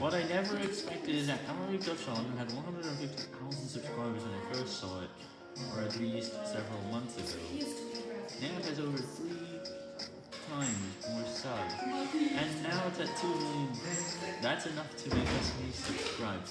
What I never expected is that Amory Gushan had 150,000 subscribers when I first saw it, or at least several months ago. Now it has over 3 times more subs, and now it's at 2 million. That's enough to make us me subscribe.